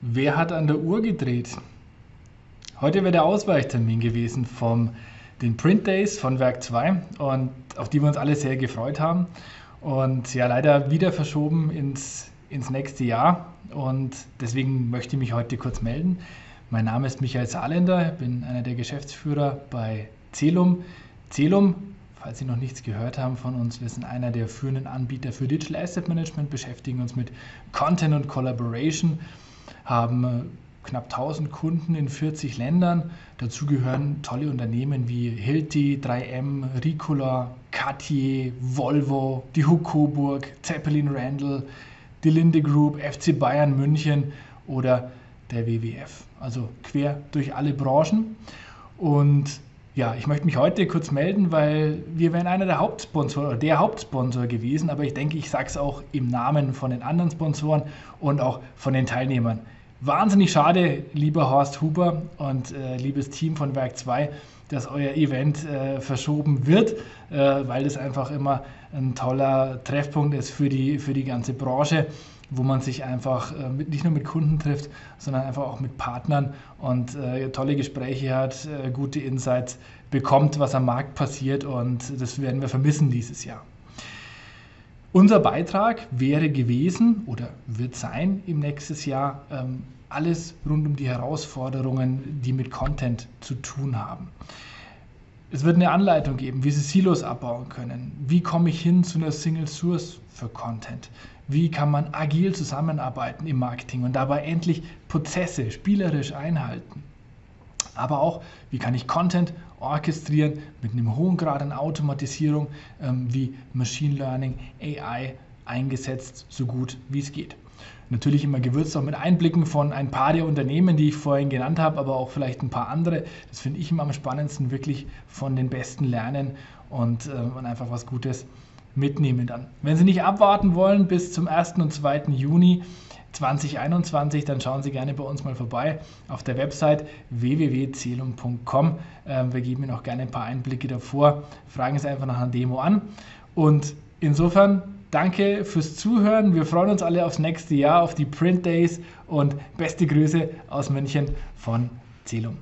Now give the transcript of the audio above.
Wer hat an der Uhr gedreht? Heute wäre der Ausweichtermin gewesen von den Print Days von Werk 2 und auf die wir uns alle sehr gefreut haben. Und ja, leider wieder verschoben ins, ins nächste Jahr. Und deswegen möchte ich mich heute kurz melden. Mein Name ist Michael Saarländer, bin einer der Geschäftsführer bei Celum. Celum, falls Sie noch nichts gehört haben von uns, wir sind einer der führenden Anbieter für Digital Asset Management, beschäftigen uns mit Content und Collaboration haben äh, knapp 1000 Kunden in 40 Ländern. Dazu gehören tolle Unternehmen wie Hilti, 3M, Ricola, Cartier, Volvo, die Huck Coburg, Zeppelin Randall, die Linde Group, FC Bayern München oder der WWF. Also quer durch alle Branchen. Und ja, ich möchte mich heute kurz melden, weil wir wären einer der Hauptsponsor oder der Hauptsponsor gewesen, aber ich denke, ich sage es auch im Namen von den anderen Sponsoren und auch von den Teilnehmern. Wahnsinnig schade, lieber Horst Huber und äh, liebes Team von Werk 2, dass euer Event äh, verschoben wird, äh, weil das einfach immer ein toller Treffpunkt ist für die, für die ganze Branche wo man sich einfach äh, mit, nicht nur mit Kunden trifft, sondern einfach auch mit Partnern und äh, tolle Gespräche hat, äh, gute Insights bekommt, was am Markt passiert und das werden wir vermissen dieses Jahr. Unser Beitrag wäre gewesen oder wird sein im nächsten Jahr ähm, alles rund um die Herausforderungen, die mit Content zu tun haben. Es wird eine Anleitung geben, wie Sie Silos abbauen können. Wie komme ich hin zu einer Single Source für Content? Wie kann man agil zusammenarbeiten im Marketing und dabei endlich Prozesse spielerisch einhalten? Aber auch, wie kann ich Content orchestrieren mit einem hohen Grad an Automatisierung ähm, wie Machine Learning, AI eingesetzt, so gut wie es geht. Natürlich immer gewürzt auch mit Einblicken von ein paar der Unternehmen, die ich vorhin genannt habe, aber auch vielleicht ein paar andere. Das finde ich immer am spannendsten, wirklich von den Besten lernen und, äh, und einfach was Gutes mitnehmen dann. Wenn Sie nicht abwarten wollen bis zum 1. und 2. Juni 2021, dann schauen Sie gerne bei uns mal vorbei auf der Website www.celum.com. Ähm, wir geben Ihnen auch gerne ein paar Einblicke davor. Fragen Sie einfach nach einer Demo an. Und insofern danke fürs Zuhören. Wir freuen uns alle aufs nächste Jahr, auf die Print Days und beste Grüße aus München von Celum.